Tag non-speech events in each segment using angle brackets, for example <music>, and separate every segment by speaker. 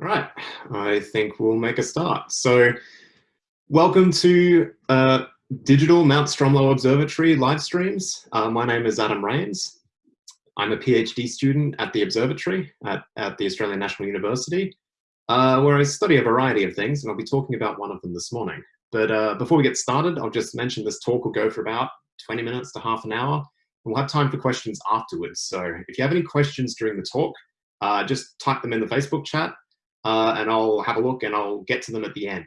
Speaker 1: Right, I think we'll make a start. So welcome to uh, Digital Mount Stromlo Observatory live streams. Uh, my name is Adam Rains. I'm a PhD student at the observatory at, at the Australian National University, uh, where I study a variety of things, and I'll be talking about one of them this morning. But uh, before we get started, I'll just mention this talk will go for about 20 minutes to half an hour, and we'll have time for questions afterwards. So if you have any questions during the talk, uh, just type them in the Facebook chat uh, and I'll have a look and I'll get to them at the end.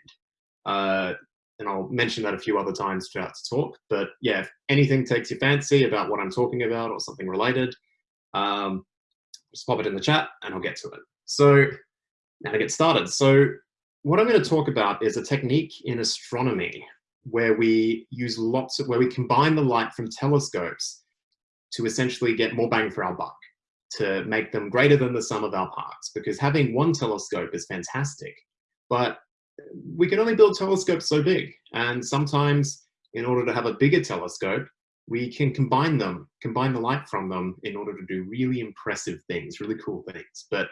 Speaker 1: Uh, and I'll mention that a few other times throughout the talk. But yeah, if anything takes your fancy about what I'm talking about or something related, um, just pop it in the chat and I'll get to it. So now to get started. So what I'm going to talk about is a technique in astronomy where we use lots of, where we combine the light from telescopes to essentially get more bang for our buck to make them greater than the sum of our parts because having one telescope is fantastic, but we can only build telescopes so big. And sometimes in order to have a bigger telescope, we can combine them, combine the light from them in order to do really impressive things, really cool things. But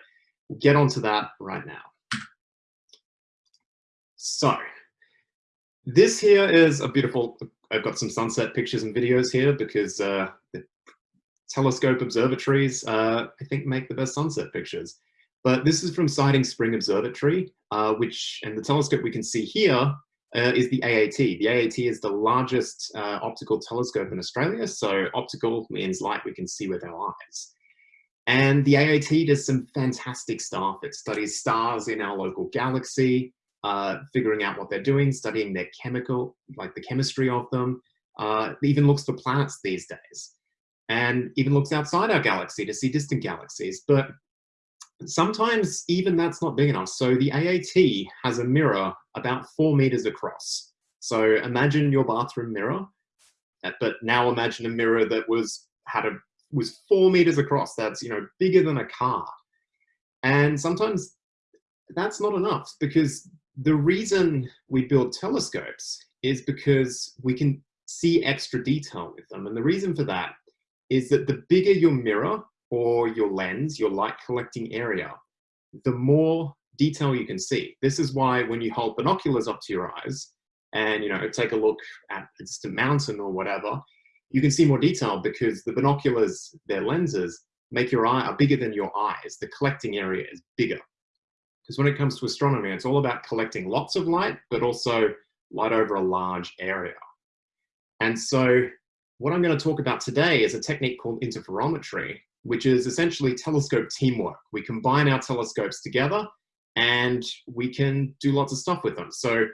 Speaker 1: we'll get onto that right now. So this here is a beautiful, I've got some sunset pictures and videos here because uh, telescope observatories, uh, I think, make the best sunset pictures. But this is from Siding Spring Observatory, uh, which, and the telescope we can see here uh, is the AAT. The AAT is the largest uh, optical telescope in Australia. So optical means light we can see with our eyes. And the AAT does some fantastic stuff. It studies stars in our local galaxy, uh, figuring out what they're doing, studying their chemical, like the chemistry of them. Uh, even looks for planets these days and even looks outside our galaxy to see distant galaxies. But sometimes even that's not big enough. So the AAT has a mirror about four meters across. So imagine your bathroom mirror, uh, but now imagine a mirror that was had a was four meters across. That's you know bigger than a car. And sometimes that's not enough because the reason we build telescopes is because we can see extra detail with them. And the reason for that is that the bigger your mirror or your lens, your light collecting area, the more detail you can see. This is why when you hold binoculars up to your eyes and you know take a look at a distant mountain or whatever, you can see more detail because the binoculars, their lenses, make your eye are bigger than your eyes. The collecting area is bigger. Because when it comes to astronomy, it's all about collecting lots of light, but also light over a large area. And so what I'm going to talk about today is a technique called interferometry, which is essentially telescope teamwork. We combine our telescopes together and we can do lots of stuff with them. So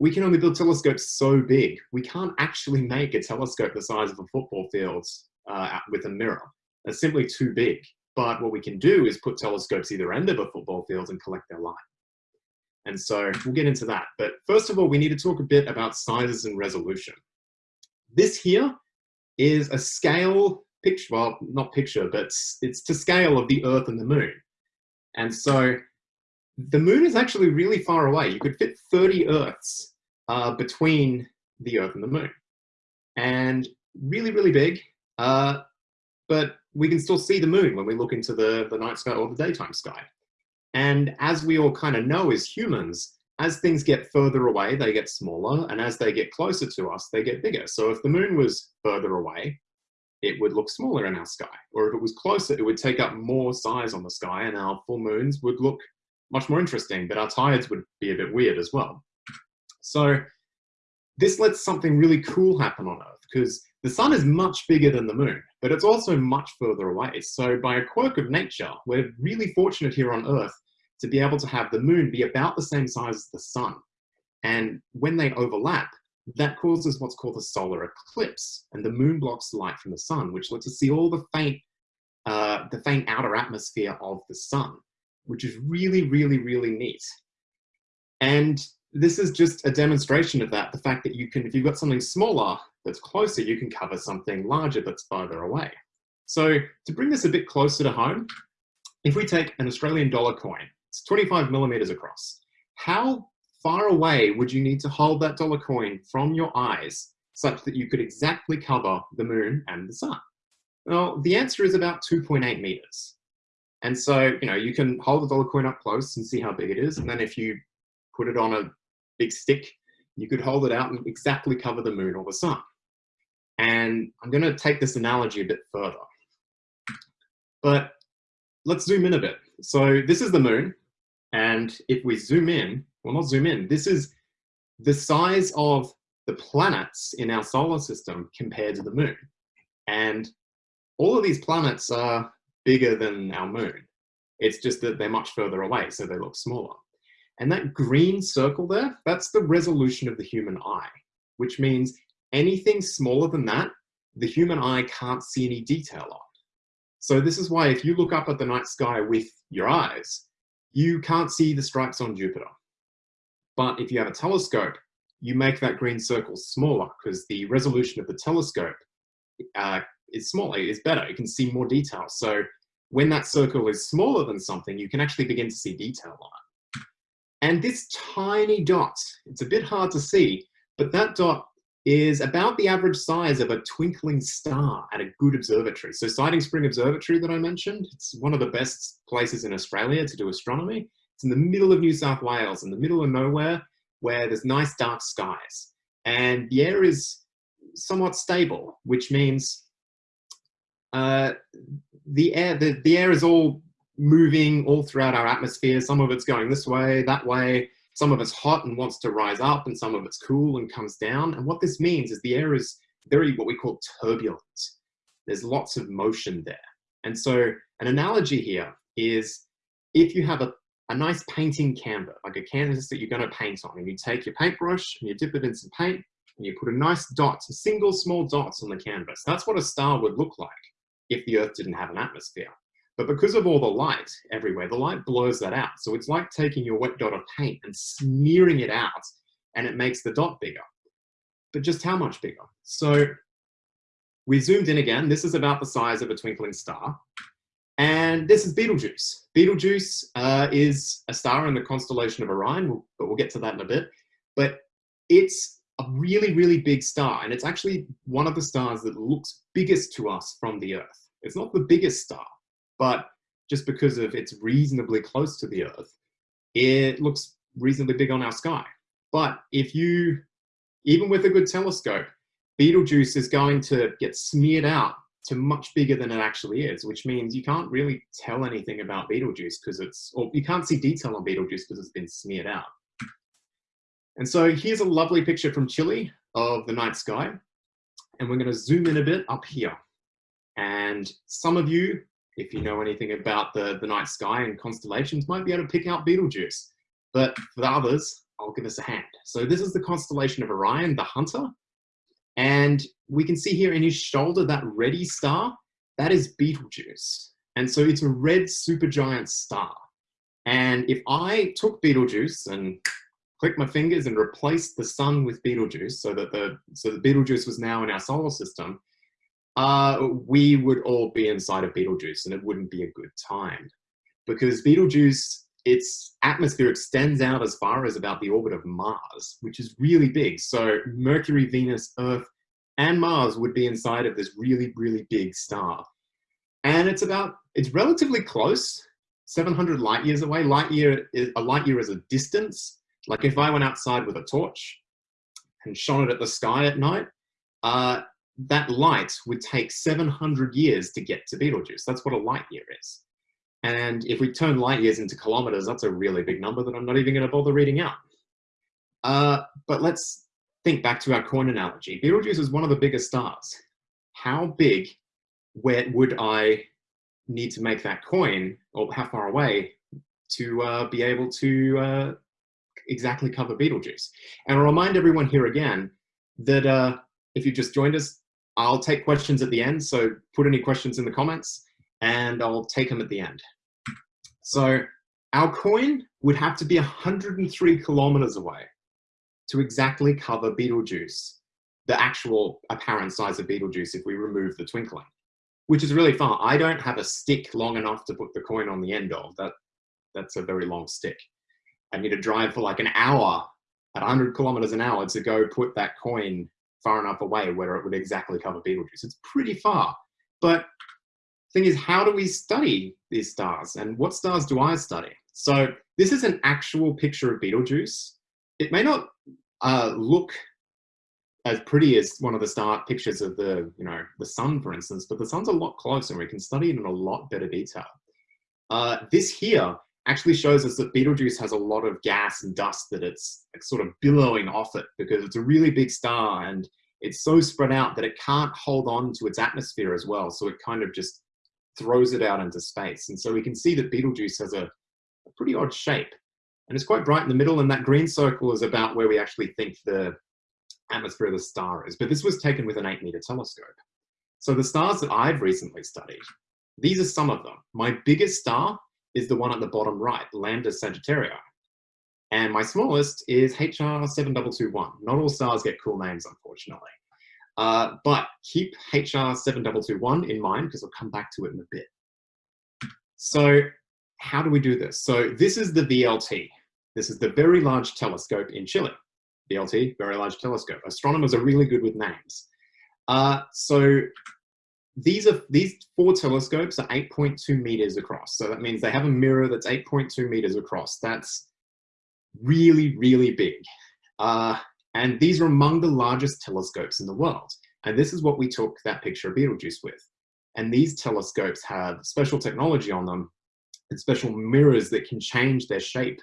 Speaker 1: we can only build telescopes so big. We can't actually make a telescope the size of a football field uh, with a mirror. It's simply too big. But what we can do is put telescopes either end of a football field and collect their light. And so we'll get into that. But first of all, we need to talk a bit about sizes and resolution. This here is a scale picture, well, not picture, but it's to scale of the Earth and the Moon. And so the Moon is actually really far away. You could fit 30 Earths uh, between the Earth and the Moon. And really, really big, uh, but we can still see the Moon when we look into the, the night sky or the daytime sky. And as we all kind of know as humans, as things get further away, they get smaller, and as they get closer to us, they get bigger. So if the moon was further away, it would look smaller in our sky. Or if it was closer, it would take up more size on the sky, and our full moons would look much more interesting, but our tides would be a bit weird as well. So this lets something really cool happen on Earth, because the sun is much bigger than the moon, but it's also much further away. So by a quirk of nature, we're really fortunate here on Earth to be able to have the moon be about the same size as the sun. And when they overlap, that causes what's called a solar eclipse. And the moon blocks light from the sun, which lets us see all the faint, uh, the faint outer atmosphere of the sun, which is really, really, really neat. And this is just a demonstration of that, the fact that you can, if you've got something smaller that's closer, you can cover something larger that's farther away. So to bring this a bit closer to home, if we take an Australian dollar coin it's 25 millimeters across. How far away would you need to hold that dollar coin from your eyes such that you could exactly cover the moon and the sun? Well, the answer is about 2.8 meters. And so, you know, you can hold the dollar coin up close and see how big it is. And then if you put it on a big stick, you could hold it out and exactly cover the moon or the sun. And I'm going to take this analogy a bit further. But let's zoom in a bit. So this is the moon. And if we zoom in, well, not zoom in, this is the size of the planets in our solar system compared to the moon. And all of these planets are bigger than our moon. It's just that they're much further away, so they look smaller. And that green circle there, that's the resolution of the human eye, which means anything smaller than that, the human eye can't see any detail on. So this is why if you look up at the night sky with your eyes, you can't see the stripes on Jupiter. But if you have a telescope, you make that green circle smaller because the resolution of the telescope uh, is smaller, is better. You can see more detail. So when that circle is smaller than something, you can actually begin to see detail on it. And this tiny dot, it's a bit hard to see, but that dot is about the average size of a twinkling star at a good observatory. So Siding Spring Observatory that I mentioned, it's one of the best places in Australia to do astronomy. It's in the middle of New South Wales, in the middle of nowhere, where there's nice dark skies. And the air is somewhat stable, which means uh, the air the, the air is all moving all throughout our atmosphere. Some of it's going this way, that way. Some of it's hot and wants to rise up, and some of it's cool and comes down. And what this means is the air is very what we call turbulent. There's lots of motion there. And so an analogy here is if you have a, a nice painting canvas, like a canvas that you're going to paint on, and you take your paintbrush and you dip it in some paint, and you put a nice dot, a single small dots on the canvas. That's what a star would look like if the Earth didn't have an atmosphere. But because of all the light everywhere, the light blurs that out. So it's like taking your wet dot of paint and smearing it out and it makes the dot bigger. But just how much bigger? So we zoomed in again. This is about the size of a twinkling star. And this is Betelgeuse. Betelgeuse uh, is a star in the constellation of Orion, but we'll get to that in a bit. But it's a really, really big star. And it's actually one of the stars that looks biggest to us from the Earth. It's not the biggest star, but just because of it's reasonably close to the Earth, it looks reasonably big on our sky. But if you, even with a good telescope, Betelgeuse is going to get smeared out to much bigger than it actually is, which means you can't really tell anything about Betelgeuse because it's, or you can't see detail on Betelgeuse because it's been smeared out. And so here's a lovely picture from Chile of the night sky. And we're going to zoom in a bit up here. And some of you, if you know anything about the, the night sky and constellations, might be able to pick out Betelgeuse. But for the others, I'll give us a hand. So this is the constellation of Orion, the hunter. And we can see here in his shoulder, that reddy star, that is Betelgeuse. And so it's a red supergiant star. And if I took Betelgeuse and click my fingers and replaced the sun with Betelgeuse so that the so the Betelgeuse was now in our solar system, uh, we would all be inside of Betelgeuse and it wouldn't be a good time. Because Betelgeuse, its atmosphere extends out as far as about the orbit of Mars, which is really big. So Mercury, Venus, Earth, and Mars would be inside of this really, really big star. And it's about, it's relatively close, 700 light years away. Light year, a light year is a distance. Like if I went outside with a torch and shone it at the sky at night, uh, that light would take 700 years to get to Betelgeuse. That's what a light year is. And if we turn light years into kilometers, that's a really big number that I'm not even going to bother reading out. Uh, but let's think back to our coin analogy. Betelgeuse is one of the biggest stars. How big where would I need to make that coin, or how far away to uh, be able to uh, exactly cover Betelgeuse. And I'll remind everyone here again that uh, if you just joined us, I'll take questions at the end. So put any questions in the comments and I'll take them at the end. So our coin would have to be 103 kilometers away to exactly cover Betelgeuse, the actual apparent size of Betelgeuse if we remove the twinkling, which is really far. I don't have a stick long enough to put the coin on the end of. That, that's a very long stick. I need to drive for like an hour at 100 kilometers an hour to go put that coin far enough away where it would exactly cover Betelgeuse. It's pretty far, but thing is, how do we study these stars and what stars do I study? So this is an actual picture of Betelgeuse. It may not uh, look as pretty as one of the star pictures of the, you know, the sun, for instance, but the sun's a lot closer and we can study it in a lot better detail. Uh, this here actually shows us that Betelgeuse has a lot of gas and dust that it's sort of billowing off it because it's a really big star and it's so spread out that it can't hold on to its atmosphere as well. So it kind of just throws it out into space. And so we can see that Betelgeuse has a, a pretty odd shape and it's quite bright in the middle and that green circle is about where we actually think the atmosphere of the star is. But this was taken with an eight meter telescope. So the stars that I've recently studied, these are some of them. My biggest star is the one at the bottom right, Lambda Sagittarii. And my smallest is HR7221. Not all stars get cool names, unfortunately. Uh, but keep HR7221 in mind because we'll come back to it in a bit. So how do we do this? So this is the VLT. This is the Very Large Telescope in Chile. VLT, Very Large Telescope. Astronomers are really good with names. Uh, so these are these four telescopes are 8.2 meters across. So that means they have a mirror that's 8.2 meters across. That's really, really big. Uh, and these are among the largest telescopes in the world. And this is what we took that picture of Betelgeuse with. And these telescopes have special technology on them and special mirrors that can change their shape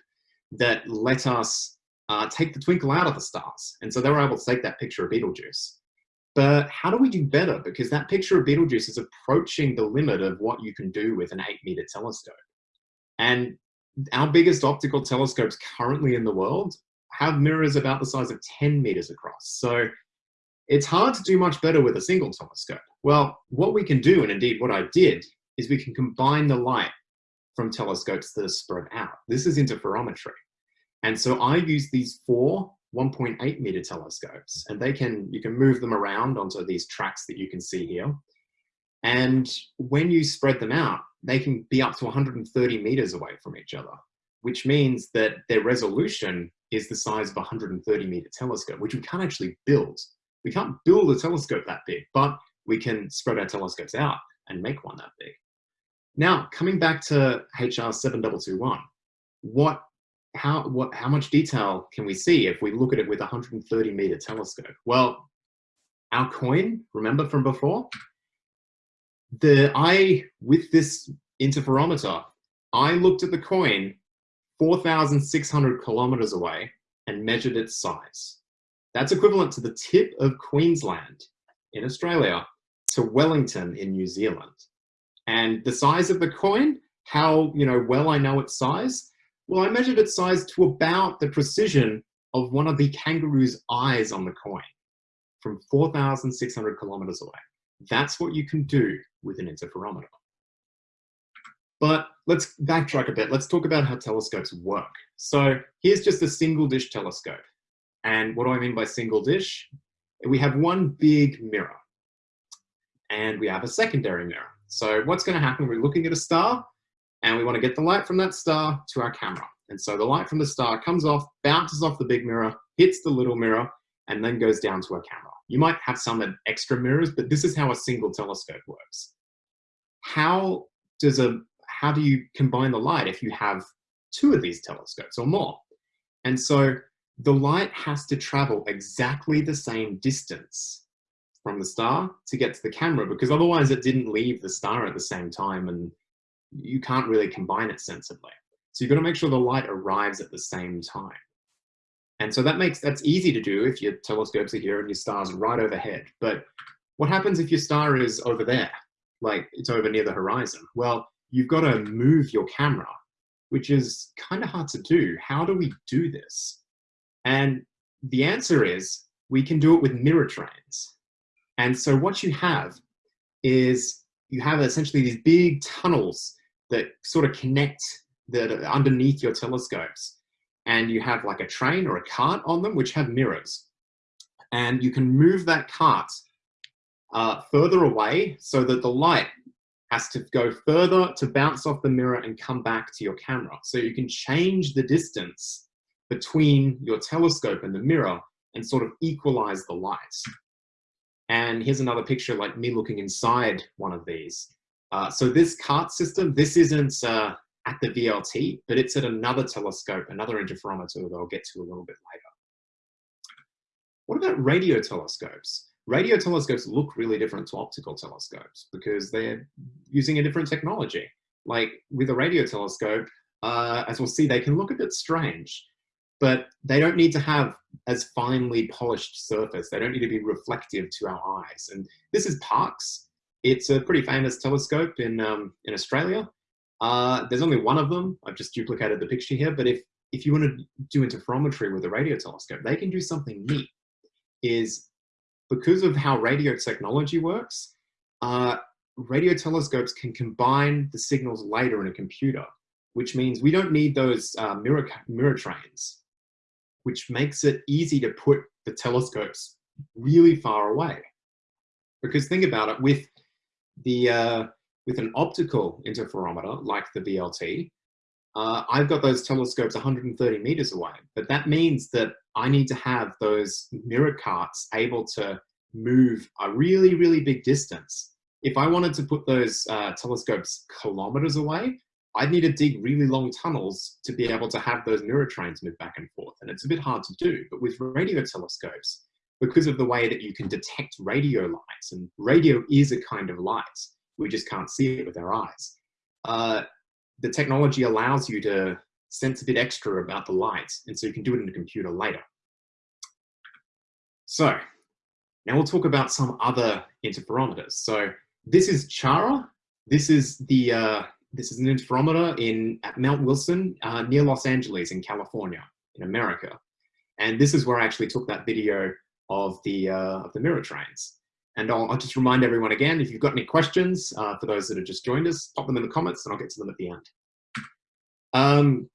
Speaker 1: that let us uh, take the twinkle out of the stars. And so they were able to take that picture of Betelgeuse. But how do we do better? Because that picture of Betelgeuse is approaching the limit of what you can do with an eight meter telescope. And our biggest optical telescopes currently in the world have mirrors about the size of 10 meters across. So it's hard to do much better with a single telescope. Well, what we can do, and indeed what I did, is we can combine the light from telescopes that are spread out. This is interferometry. And so I use these four 1.8 meter telescopes and they can, you can move them around onto these tracks that you can see here. And when you spread them out, they can be up to 130 meters away from each other, which means that their resolution is the size of a 130 meter telescope, which we can't actually build. We can't build a telescope that big, but we can spread our telescopes out and make one that big. Now, coming back to HR 7221, what how what how much detail can we see if we look at it with a 130 meter telescope? Well, our coin, remember from before? The I with this interferometer, I looked at the coin 4,600 kilometers away and measured its size. That's equivalent to the tip of Queensland in Australia to Wellington in New Zealand. And the size of the coin, how you know well I know its size, well, I measured its size to about the precision of one of the kangaroo's eyes on the coin from 4,600 kilometers away. That's what you can do with an interferometer. But let's backtrack a bit. Let's talk about how telescopes work. So here's just a single dish telescope. And what do I mean by single dish? We have one big mirror and we have a secondary mirror. So what's gonna happen, we're looking at a star and we want to get the light from that star to our camera. And so the light from the star comes off, bounces off the big mirror, hits the little mirror, and then goes down to our camera. You might have some extra mirrors, but this is how a single telescope works. How does a how do you combine the light if you have two of these telescopes or more? And so the light has to travel exactly the same distance from the star to get to the camera because otherwise it didn't leave the star at the same time and you can't really combine it sensibly. So you've got to make sure the light arrives at the same time. And so that makes, that's easy to do if your telescopes are here and your star's right overhead. But what happens if your star is over there? Like it's over near the horizon? Well, you've got to move your camera, which is kind of hard to do. How do we do this? And the answer is we can do it with mirror trains. And so what you have is you have essentially these big tunnels that sort of connect that underneath your telescopes. And you have like a train or a cart on them, which have mirrors. And you can move that cart uh, further away so that the light has to go further to bounce off the mirror and come back to your camera. So you can change the distance between your telescope and the mirror and sort of equalize the light. And here's another picture like me looking inside one of these. Uh, so this CART system, this isn't uh, at the VLT, but it's at another telescope, another interferometer that I'll get to a little bit later. What about radio telescopes? Radio telescopes look really different to optical telescopes because they're using a different technology. Like with a radio telescope, uh, as we'll see, they can look a bit strange, but they don't need to have as finely polished surface. They don't need to be reflective to our eyes. And this is Parkes. It's a pretty famous telescope in, um, in Australia. Uh, there's only one of them. I've just duplicated the picture here, but if, if you want to do interferometry with a radio telescope, they can do something neat. Is because of how radio technology works, uh, radio telescopes can combine the signals later in a computer, which means we don't need those uh, mirror, mirror trains, which makes it easy to put the telescopes really far away. Because think about it, with the uh, with an optical interferometer like the VLT, uh, I've got those telescopes 130 meters away, but that means that I need to have those mirror carts able to move a really, really big distance. If I wanted to put those uh, telescopes kilometers away, I'd need to dig really long tunnels to be able to have those mirror trains move back and forth. And it's a bit hard to do, but with radio telescopes, because of the way that you can detect radio lights, and radio is a kind of light, we just can't see it with our eyes. Uh, the technology allows you to sense a bit extra about the light, and so you can do it in a computer later. So now we'll talk about some other interferometers. So this is Chara. This is the uh, this is an interferometer in at Mount Wilson uh, near Los Angeles in California in America, and this is where I actually took that video of the uh, of the mirror trains. And I'll, I'll, just remind everyone again, if you've got any questions uh, for those that have just joined us, pop them in the comments and I'll get to them at the end. Um,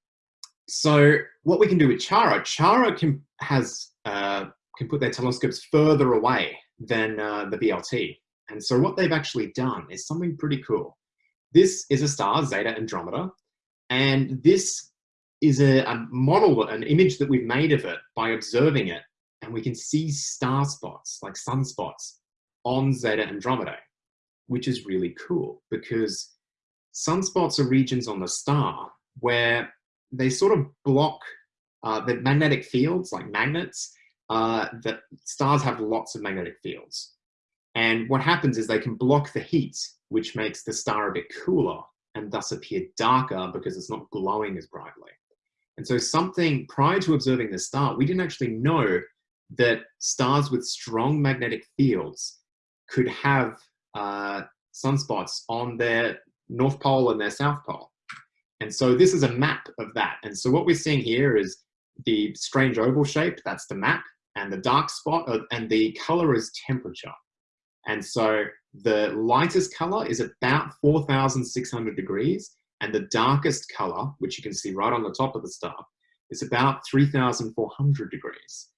Speaker 1: so what we can do with Chara, Chara can, has, uh, can put their telescopes further away than uh, the VLT. And so what they've actually done is something pretty cool. This is a star, Zeta Andromedae, and this is a, a model, an image that we've made of it by observing it, and we can see star spots, like sunspots, on Zeta Andromedae, which is really cool because sunspots are regions on the star where they sort of block uh, the magnetic fields, like magnets, uh, that stars have lots of magnetic fields. And what happens is they can block the heat, which makes the star a bit cooler and thus appear darker because it's not glowing as brightly. And so something, prior to observing the star, we didn't actually know that stars with strong magnetic fields could have uh, sunspots on their North Pole and their South Pole. And so this is a map of that. And so what we're seeing here is the strange oval shape, that's the map, and the dark spot, uh, and the color is temperature. And so the lightest color is about 4,600 degrees, and the darkest color, which you can see right on the top of the star, is about 3,400 degrees.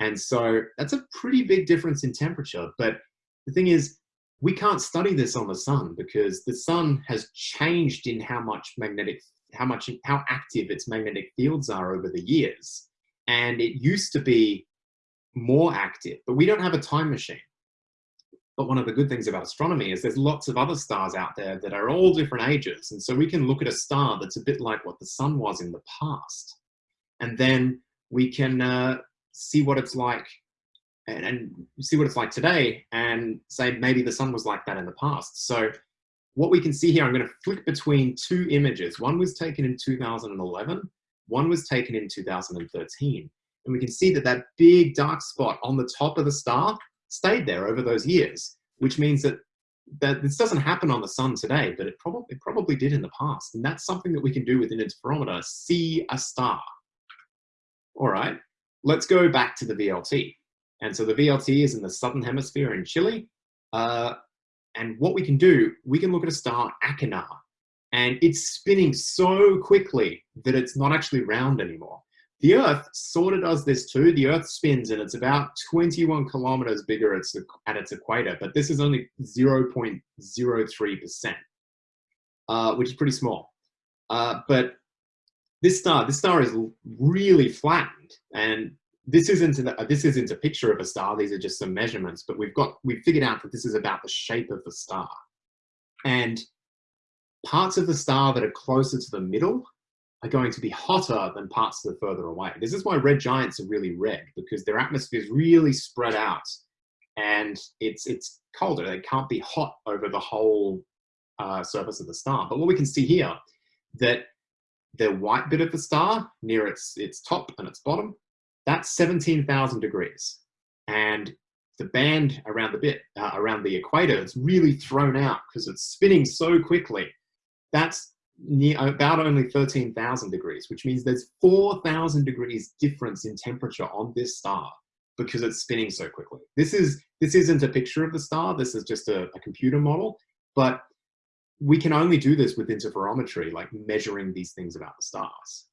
Speaker 1: And so that's a pretty big difference in temperature, but the thing is, we can't study this on the sun because the sun has changed in how much magnetic, how much, how active its magnetic fields are over the years. And it used to be more active, but we don't have a time machine. But one of the good things about astronomy is there's lots of other stars out there that are all different ages. And so we can look at a star that's a bit like what the sun was in the past. And then we can uh, see what it's like and, and see what it's like today and say maybe the sun was like that in the past. So what we can see here, I'm going to flick between two images. One was taken in 2011, one was taken in 2013. And we can see that that big dark spot on the top of the star stayed there over those years, which means that, that this doesn't happen on the sun today, but it probably, it probably did in the past. And that's something that we can do with an interferometer, see a star. All right, let's go back to the VLT. And so the VLT is in the southern hemisphere in Chile. Uh, and what we can do, we can look at a star, Achernar, and it's spinning so quickly that it's not actually round anymore. The Earth sort of does this too. The Earth spins and it's about 21 kilometers bigger at its equator, but this is only 0.03%, uh, which is pretty small. Uh, but this star, this star is really flattened and this isn't a, this isn't a picture of a star. These are just some measurements, but we've got we've figured out that this is about the shape of the star. And parts of the star that are closer to the middle are going to be hotter than parts that are further away. This is why red giants are really red because their atmosphere is really spread out and it's, it's colder. They can't be hot over the whole uh, surface of the star. But what we can see here, that the white bit of the star near its, its top and its bottom, that's 17,000 degrees. And the band around the bit, uh, around the equator, is really thrown out because it's spinning so quickly. That's near, about only 13,000 degrees, which means there's 4,000 degrees difference in temperature on this star because it's spinning so quickly. This is this isn't a picture of the star. This is just a, a computer model, but we can only do this with interferometry, like measuring these things about the stars.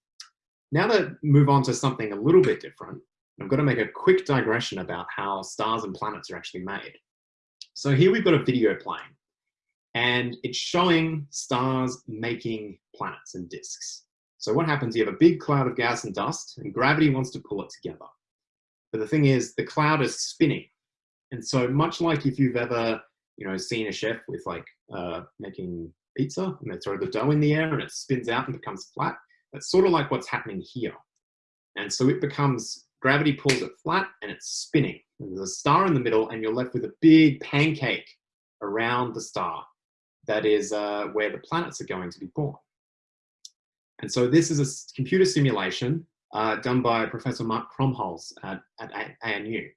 Speaker 1: Now to move on to something a little bit different, I'm going to make a quick digression about how stars and planets are actually made. So here we've got a video playing, and it's showing stars making planets and disks. So what happens, you have a big cloud of gas and dust, and gravity wants to pull it together. But the thing is, the cloud is spinning. And so much like if you've ever, you know, seen a chef with like uh, making pizza and they throw the dough in the air and it spins out and becomes flat, that's sort of like what's happening here. And so it becomes, gravity pulls it flat and it's spinning. And there's a star in the middle and you're left with a big pancake around the star. That is uh, where the planets are going to be born. And so this is a computer simulation uh, done by Professor Mark Krumholz at, at ANU.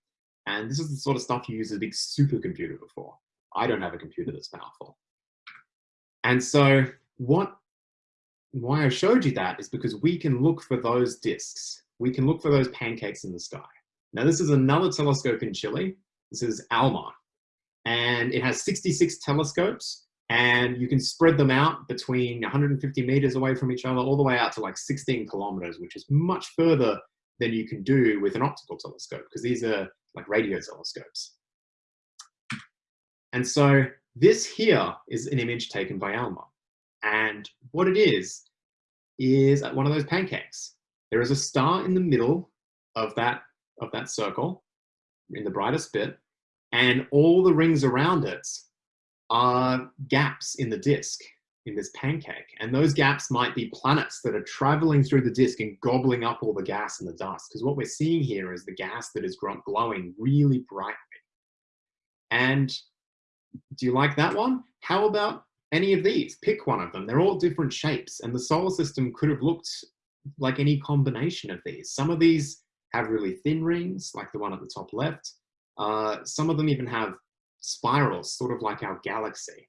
Speaker 1: And this is the sort of stuff you use a big supercomputer before. I don't have a computer that's powerful. And so what, why I showed you that is because we can look for those disks. We can look for those pancakes in the sky. Now this is another telescope in Chile. This is ALMA. And it has 66 telescopes and you can spread them out between 150 meters away from each other all the way out to like 16 kilometers, which is much further than you can do with an optical telescope because these are like radio telescopes. And so this here is an image taken by Alma. And what it is, is one of those pancakes. There is a star in the middle of that, of that circle, in the brightest bit, and all the rings around it are gaps in the disk in this pancake. And those gaps might be planets that are traveling through the disk and gobbling up all the gas and the dust. Because what we're seeing here is the gas that is glowing really brightly. And do you like that one? How about any of these? Pick one of them. They're all different shapes. And the solar system could have looked like any combination of these. Some of these have really thin rings, like the one at the top left. Uh, some of them even have spirals, sort of like our galaxy.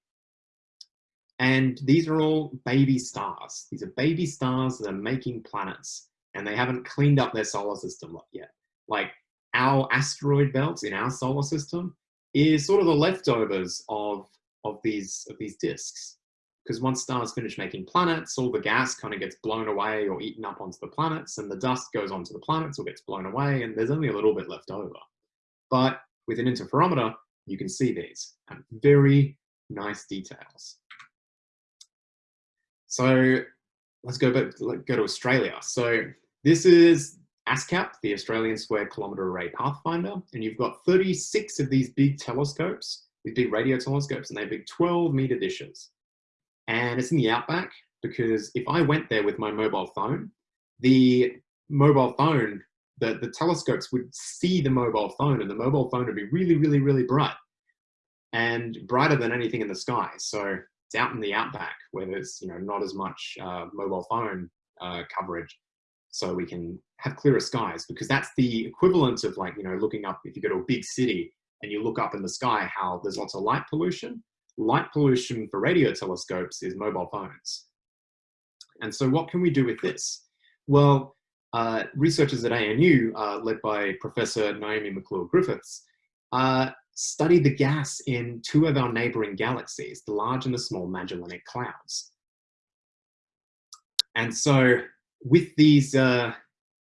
Speaker 1: And these are all baby stars. These are baby stars that are making planets and they haven't cleaned up their solar system yet. Like our asteroid belts in our solar system is sort of the leftovers of, of, these, of these disks. Because once stars finish making planets, all the gas kind of gets blown away or eaten up onto the planets and the dust goes onto the planets or gets blown away and there's only a little bit left over. But with an interferometer, you can see these and very nice details. So let's go back, let's go to Australia. So this is ASKAP, the Australian Square Kilometre Array Pathfinder, and you've got 36 of these big telescopes, these big radio telescopes, and they're big 12 meter dishes. And it's in the outback because if I went there with my mobile phone, the mobile phone the, the telescopes would see the mobile phone and the mobile phone would be really, really, really bright and brighter than anything in the sky. So it's out in the outback where there's, you know, not as much uh, mobile phone uh, coverage. So we can have clearer skies because that's the equivalent of like, you know, looking up, if you go to a big city and you look up in the sky, how there's lots of light pollution. Light pollution for radio telescopes is mobile phones. And so what can we do with this? Well, uh, researchers at ANU, uh, led by Professor Naomi McClure-Griffiths, uh, studied the gas in two of our neighboring galaxies, the Large and the Small Magellanic Clouds. And so with these, uh,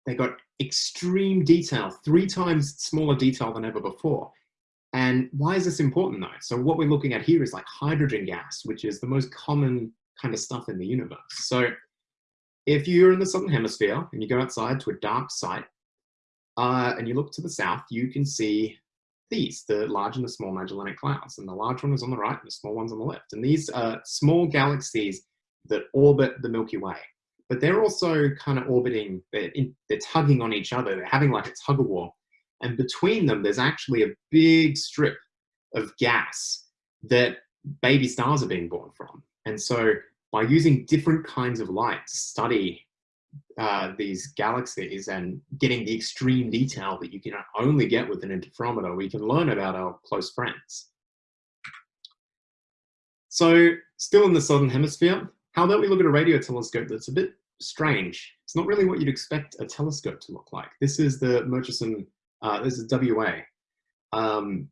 Speaker 1: they got extreme detail, three times smaller detail than ever before. And why is this important though? So what we're looking at here is like hydrogen gas, which is the most common kind of stuff in the universe. So if you're in the Southern Hemisphere and you go outside to a dark site uh, and you look to the south, you can see these, the large and the small Magellanic Clouds. And the large one is on the right and the small one's on the left. And these are small galaxies that orbit the Milky Way. But they're also kind of orbiting, they're, in, they're tugging on each other. They're having like a tug of war. And between them, there's actually a big strip of gas that baby stars are being born from. And so by using different kinds of light to study uh, these galaxies and getting the extreme detail that you can only get with an interferometer, we can learn about our close friends. So still in the Southern Hemisphere, how about we look at a radio telescope that's a bit strange. It's not really what you'd expect a telescope to look like. This is the Murchison, uh, this is WA, um,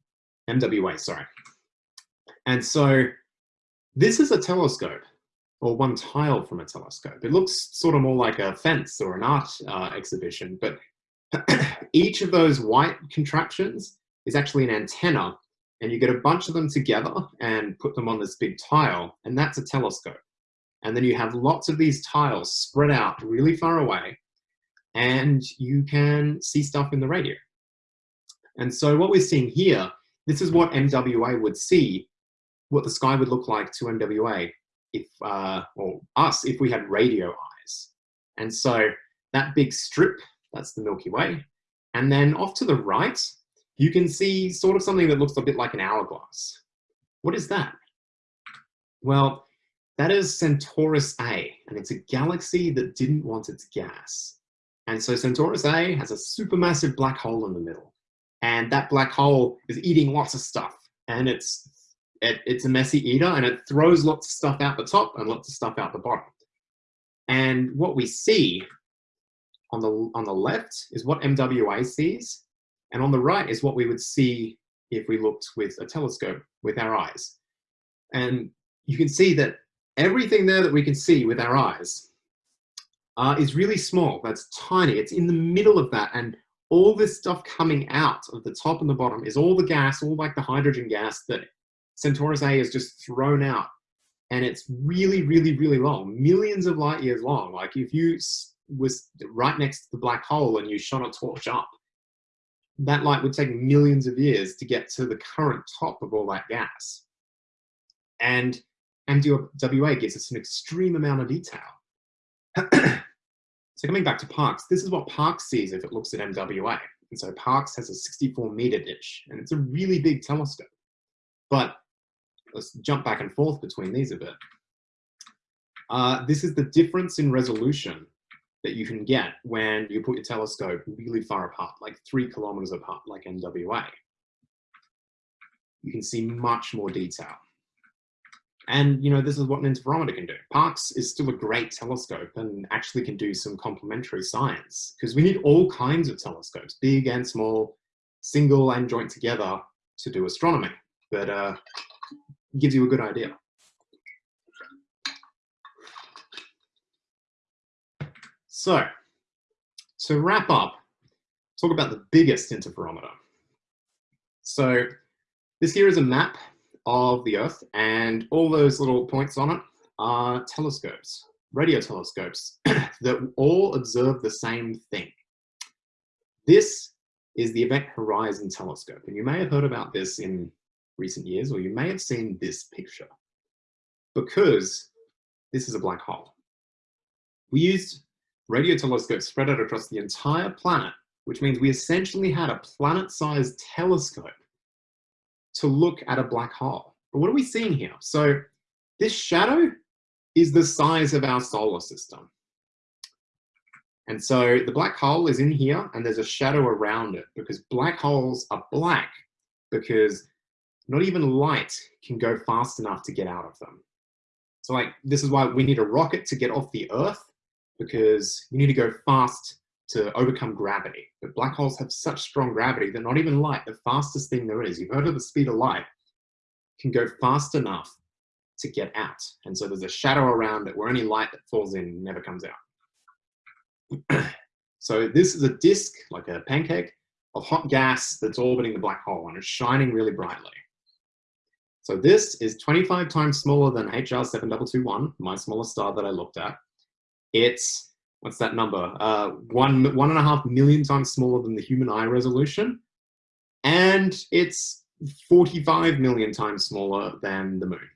Speaker 1: MWA, sorry. And so this is a telescope or one tile from a telescope. It looks sort of more like a fence or an art uh, exhibition, but <clears throat> each of those white contraptions is actually an antenna and you get a bunch of them together and put them on this big tile and that's a telescope. And then you have lots of these tiles spread out really far away and you can see stuff in the radio. And so what we're seeing here, this is what MWA would see, what the sky would look like to MWA if, uh, or us, if we had radio eyes. And so that big strip, that's the Milky Way. And then off to the right, you can see sort of something that looks a bit like an hourglass. What is that? Well, that is Centaurus A, and it's a galaxy that didn't want its gas. And so Centaurus A has a supermassive black hole in the middle. And that black hole is eating lots of stuff. And it's it, it's a messy eater and it throws lots of stuff out the top and lots of stuff out the bottom. And what we see on the, on the left is what MWA sees. And on the right is what we would see if we looked with a telescope with our eyes. And you can see that everything there that we can see with our eyes uh, is really small. That's tiny. It's in the middle of that. And all this stuff coming out of the top and the bottom is all the gas, all like the hydrogen gas that Centaurus A is just thrown out. And it's really, really, really long, millions of light years long. Like if you was right next to the black hole and you shone a torch up, that light would take millions of years to get to the current top of all that gas. And MWA gives us an extreme amount of detail. <clears throat> so coming back to Parkes, this is what Parkes sees if it looks at MWA. And so Parkes has a 64 meter dish, and it's a really big telescope. But let's jump back and forth between these a bit. Uh, this is the difference in resolution that you can get when you put your telescope really far apart, like three kilometers apart, like MWA. You can see much more detail. And you know, this is what an interferometer can do. Parkes is still a great telescope and actually can do some complementary science because we need all kinds of telescopes, big and small, single and joint together to do astronomy. But uh, gives you a good idea. So, to wrap up, talk about the biggest interferometer. So, this here is a map of the Earth, and all those little points on it are telescopes, radio telescopes, <coughs> that all observe the same thing. This is the Event Horizon Telescope, and you may have heard about this in recent years, or you may have seen this picture, because this is a black hole. We used radio telescopes spread out across the entire planet, which means we essentially had a planet-sized telescope to look at a black hole. But what are we seeing here? So this shadow is the size of our solar system. And so the black hole is in here and there's a shadow around it because black holes are black because not even light can go fast enough to get out of them. So like, this is why we need a rocket to get off the Earth because you need to go fast to overcome gravity. But black holes have such strong gravity that not even light, the fastest thing there is, you've heard of the speed of light, can go fast enough to get out. And so there's a shadow around it where any light that falls in never comes out. <clears throat> so this is a disk, like a pancake, of hot gas that's orbiting the black hole and it's shining really brightly. So this is 25 times smaller than HR 7221, my smallest star that I looked at. It's, what's that number? Uh, one, one and a half million times smaller than the human eye resolution. and it's 45 million times smaller than the moon.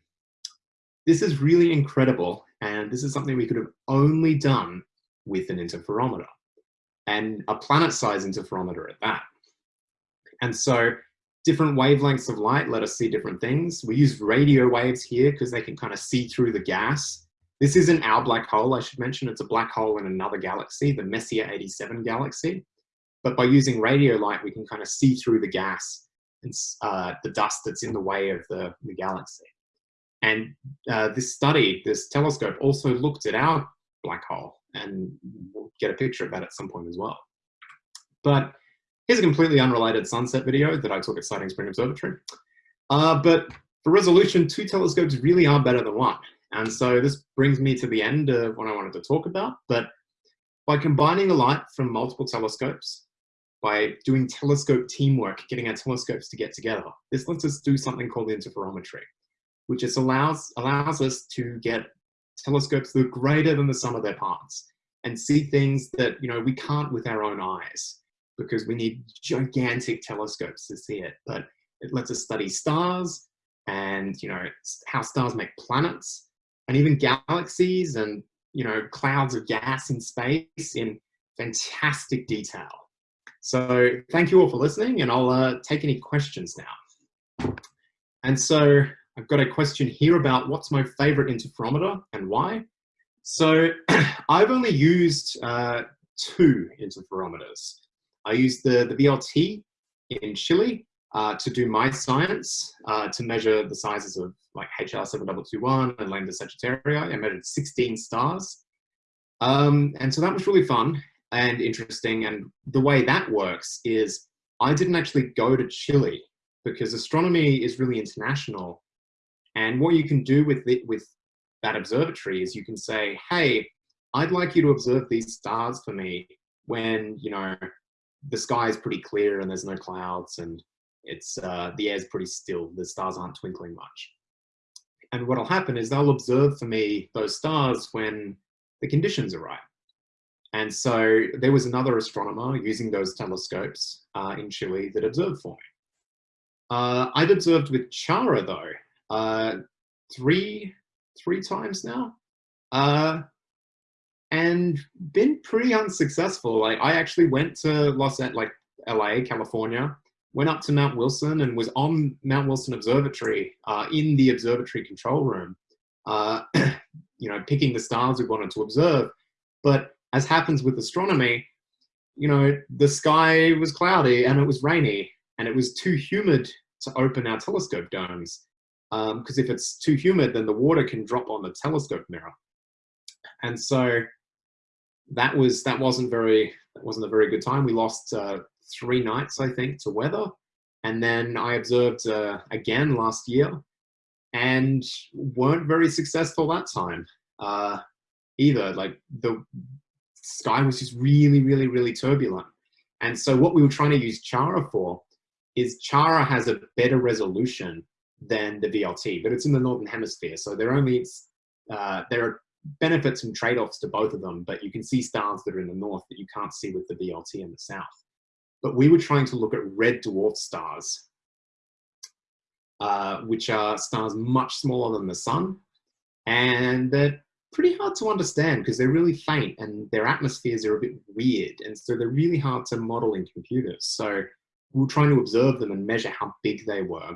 Speaker 1: This is really incredible, and this is something we could have only done with an interferometer, and a planet-sized interferometer at that. And so different wavelengths of light let us see different things. We use radio waves here because they can kind of see through the gas. This isn't our black hole, I should mention. It's a black hole in another galaxy, the Messier 87 galaxy. But by using radio light, we can kind of see through the gas and uh, the dust that's in the way of the, the galaxy. And uh, this study, this telescope, also looked at our black hole, and we'll get a picture of that at some point as well. But Here's a completely unrelated sunset video that I took at Siding Spring Observatory. Uh, but for resolution, two telescopes really are better than one. And so this brings me to the end of what I wanted to talk about. But by combining the light from multiple telescopes, by doing telescope teamwork, getting our telescopes to get together, this lets us do something called interferometry, which just allows, allows us to get telescopes that are greater than the sum of their parts and see things that you know we can't with our own eyes because we need gigantic telescopes to see it. But it lets us study stars and you know how stars make planets and even galaxies and you know clouds of gas in space in fantastic detail. So thank you all for listening and I'll uh, take any questions now. And so I've got a question here about what's my favorite interferometer and why. So <clears throat> I've only used uh, two interferometers. I used the, the VLT in Chile uh, to do my science, uh, to measure the sizes of like HR7221 and Lambda Sagittarii. I measured 16 stars. Um, and so that was really fun and interesting. And the way that works is I didn't actually go to Chile because astronomy is really international. And what you can do with, with that observatory is you can say, hey, I'd like you to observe these stars for me when, you know, the sky is pretty clear and there's no clouds and it's uh, the air's pretty still. The stars aren't twinkling much. And what'll happen is they'll observe for me those stars when the conditions are right. And so there was another astronomer using those telescopes uh, in Chile that observed for me. Uh, I've observed with Chara though, uh, three, three times now. Uh, and been pretty unsuccessful. Like I actually went to Los like LA, California, went up to Mount Wilson and was on Mount Wilson Observatory uh, in the observatory control room, uh, <clears throat> you know, picking the stars we wanted to observe. But as happens with astronomy, you know, the sky was cloudy and it was rainy and it was too humid to open our telescope domes. Because um, if it's too humid, then the water can drop on the telescope mirror. And so that was that wasn't very that wasn't a very good time. We lost uh, three nights, I think, to weather, and then I observed uh, again last year, and weren't very successful that time uh, either. Like the sky was just really, really, really turbulent, and so what we were trying to use Chara for is Chara has a better resolution than the VLT, but it's in the northern hemisphere, so they're only uh, there are benefits and trade-offs to both of them, but you can see stars that are in the north that you can't see with the VLT in the south. But we were trying to look at red dwarf stars, uh, which are stars much smaller than the sun, and they're pretty hard to understand because they're really faint and their atmospheres are a bit weird, and so they're really hard to model in computers. So we were trying to observe them and measure how big they were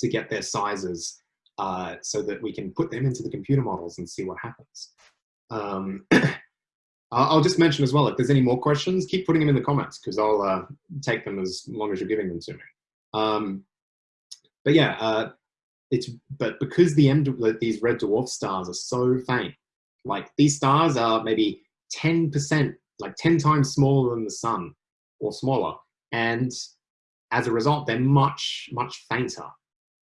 Speaker 1: to get their sizes uh, so that we can put them into the computer models and see what happens. Um, <clears throat> I'll just mention as well, if there's any more questions, keep putting them in the comments because I'll uh, take them as long as you're giving them to me. Um, but yeah, uh, it's but because the M these red dwarf stars are so faint, like these stars are maybe 10%, like 10 times smaller than the sun or smaller. And as a result, they're much, much fainter.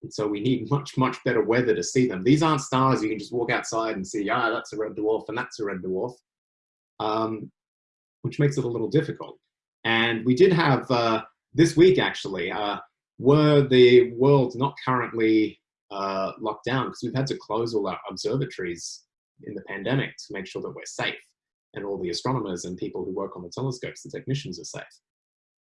Speaker 1: And so we need much, much better weather to see them. These aren't stars you can just walk outside and see, ah, that's a red dwarf and that's a red dwarf, um, which makes it a little difficult. And we did have, uh, this week actually, uh, were the world not currently uh, locked down, because we've had to close all our observatories in the pandemic to make sure that we're safe and all the astronomers and people who work on the telescopes, the technicians are safe.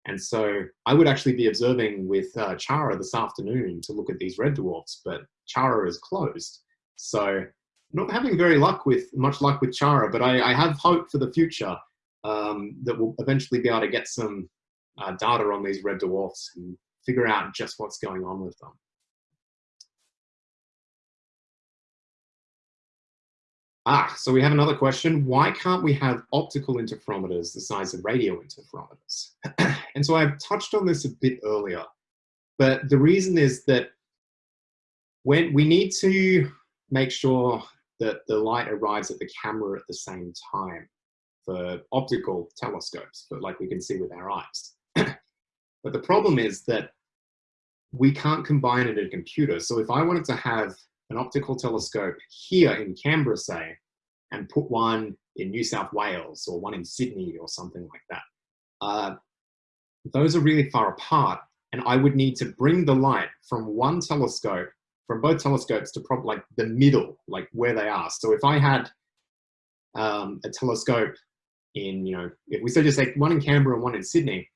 Speaker 1: And so I would actually be observing with uh, Chara this afternoon to look at these red dwarfs, but Chara is closed. So not having very luck with much luck with Chara, but I, I have hope for the future um, that we'll eventually be able to get some uh, data on these red dwarfs and figure out just what's going on with them. Ah, so we have another question. Why can't we have optical interferometers the size of radio interferometers? <clears throat> and so I've touched on this a bit earlier, but the reason is that when we need to make sure that the light arrives at the camera at the same time for optical telescopes, but like we can see with our eyes. <clears throat> but the problem is that we can't combine it in a computer. So if I wanted to have an optical telescope here in Canberra, say, and put one in New South Wales or one in Sydney or something like that. Uh, those are really far apart and I would need to bring the light from one telescope, from both telescopes to probably like the middle, like where they are. So if I had um, a telescope in, you know, if we said just like one in Canberra and one in Sydney,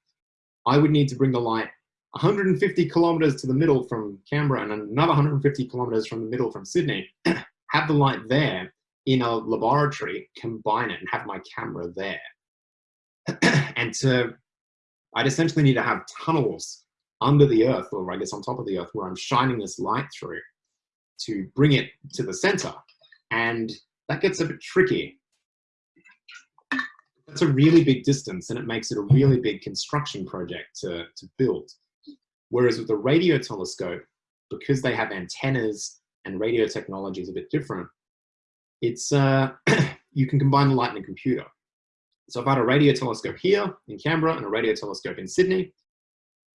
Speaker 1: I would need to bring the light 150 kilometers to the middle from Canberra and another 150 kilometers from the middle from Sydney, <clears throat> have the light there in a laboratory, combine it and have my camera there. <clears throat> and to, I'd essentially need to have tunnels under the earth, or I guess on top of the earth, where I'm shining this light through to bring it to the center. And that gets a bit tricky. That's a really big distance and it makes it a really big construction project to, to build. Whereas with the radio telescope, because they have antennas and radio technology is a bit different, it's uh, <clears throat> you can combine the light in a computer. So if I had a radio telescope here in Canberra and a radio telescope in Sydney,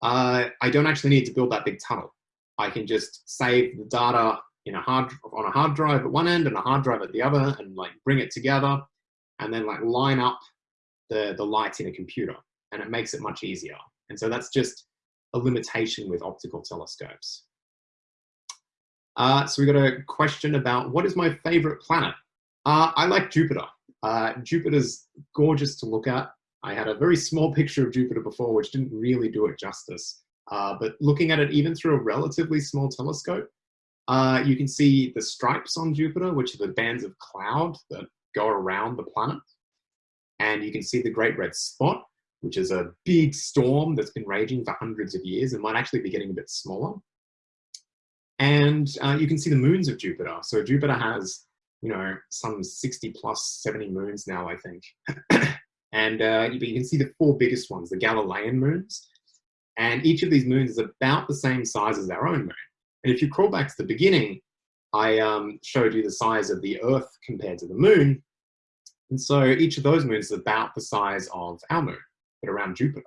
Speaker 1: uh, I don't actually need to build that big tunnel. I can just save the data in a hard on a hard drive at one end and a hard drive at the other and like bring it together and then like line up the, the light in a computer and it makes it much easier. And so that's just a limitation with optical telescopes. Uh, so we got a question about what is my favorite planet? Uh, I like Jupiter. Uh, Jupiter's gorgeous to look at. I had a very small picture of Jupiter before, which didn't really do it justice. Uh, but looking at it even through a relatively small telescope, uh, you can see the stripes on Jupiter, which are the bands of cloud that go around the planet. And you can see the Great Red Spot, which is a big storm that's been raging for hundreds of years and might actually be getting a bit smaller. And uh, you can see the moons of Jupiter. So Jupiter has, you know, some 60 plus 70 moons now, I think. <clears throat> and uh, you, can see the four biggest ones, the Galilean moons. And each of these moons is about the same size as our own moon. And if you crawl back to the beginning, I um, showed you the size of the Earth compared to the moon. And so each of those moons is about the size of our moon, but around Jupiter.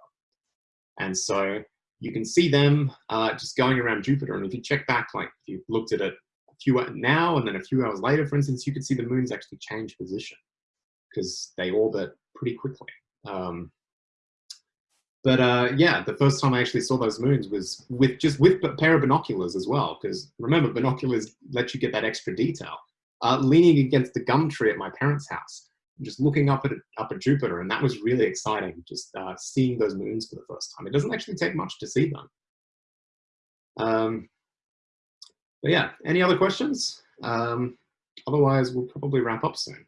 Speaker 1: And so you can see them uh, just going around Jupiter. And if you check back, like if you looked at it a few now and then a few hours later, for instance, you could see the moons actually change position because they orbit pretty quickly. Um, but uh, yeah, the first time I actually saw those moons was with just with a pair of binoculars as well. Because remember, binoculars let you get that extra detail. Uh, leaning against the gum tree at my parents' house, just looking up at up at Jupiter, and that was really exciting. Just uh, seeing those moons for the first time. It doesn't actually take much to see them. Um, but yeah, any other questions? Um, otherwise, we'll probably wrap up soon.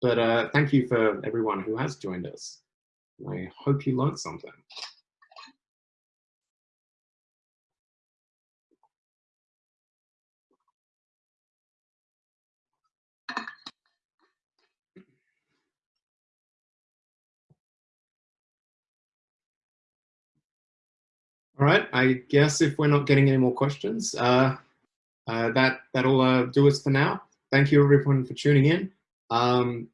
Speaker 1: But uh, thank you for everyone who has joined us. I hope you learned something. All right, I guess if we're not getting any more questions, uh, uh, that, that'll uh, do us for now. Thank you everyone for tuning in. Um,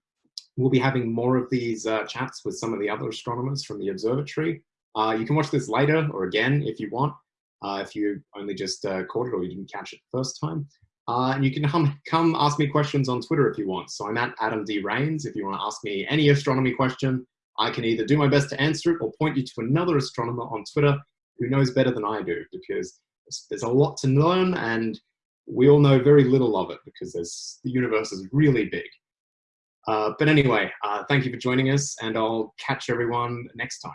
Speaker 1: we'll be having more of these uh, chats with some of the other astronomers from the observatory. Uh, you can watch this later or again if you want, uh, if you only just caught it or you didn't catch it the first time. and you can come, come ask me questions on Twitter if you want. So I'm at Adam D. Rains. If you want to ask me any astronomy question, I can either do my best to answer it or point you to another astronomer on Twitter who knows better than I do because there's a lot to learn and we all know very little of it because the universe is really big. Uh, but anyway, uh, thank you for joining us and I'll catch everyone next time.